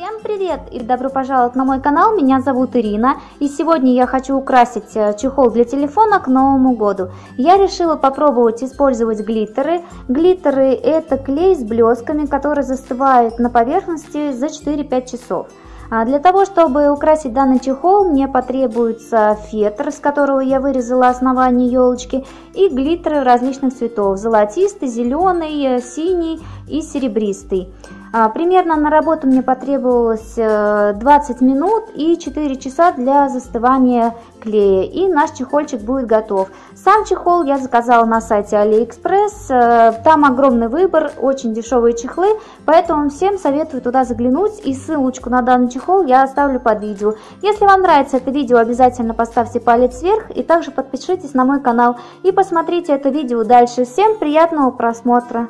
Всем привет и добро пожаловать на мой канал, меня зовут Ирина и сегодня я хочу украсить э, чехол для телефона к Новому году. Я решила попробовать использовать глиттеры. Глиттеры это клей с блесками, который застывает на поверхности за 4-5 часов. А для того, чтобы украсить данный чехол, мне потребуется фетр, с которого я вырезала основание елочки, и глиттеры различных цветов, золотистый, зеленый, синий и серебристый. А, примерно на работу мне потребовалось 20 э, минут и 4 часа для застывания клея. И наш чехольчик будет готов. Сам чехол я заказала на сайте AliExpress. Э, там огромный выбор, очень дешевые чехлы. Поэтому всем советую туда заглянуть. И ссылочку на данный чехол я оставлю под видео. Если вам нравится это видео, обязательно поставьте палец вверх. И также подпишитесь на мой канал. И посмотрите это видео дальше. Всем приятного просмотра!